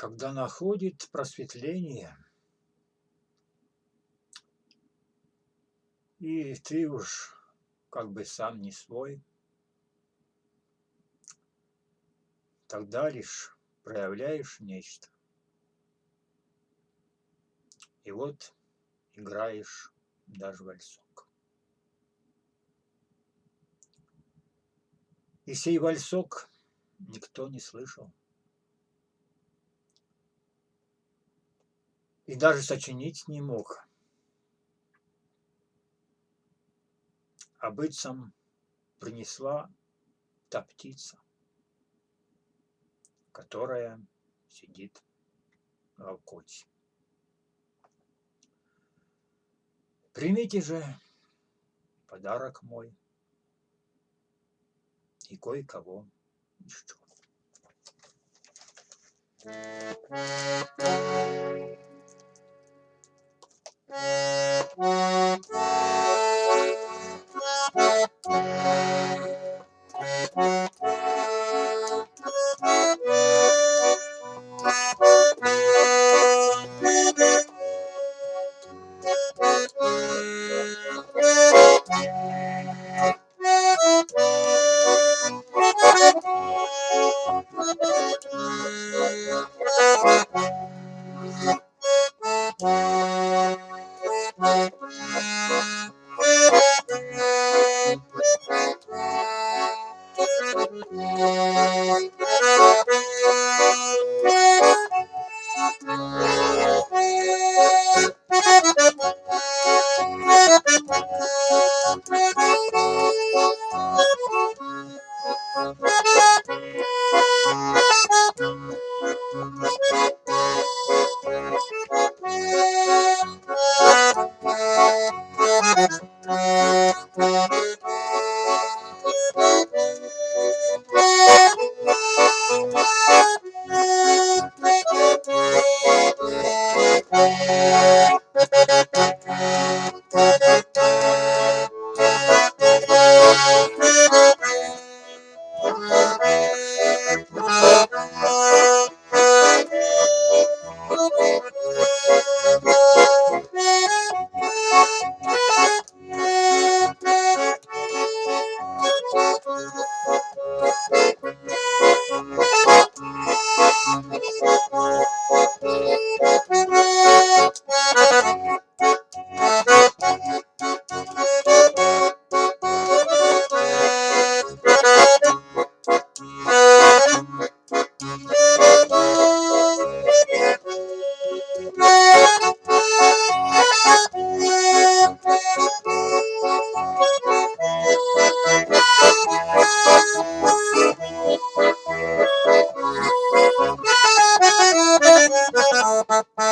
когда находит просветление, и ты уж как бы сам не свой, тогда лишь проявляешь нечто. И вот играешь даже вальсок. И сей вальсок никто не слышал. И даже сочинить не мог. А быцам принесла та птица, которая сидит в окоте. Примите же подарок мой и кое-кого еще. Bye.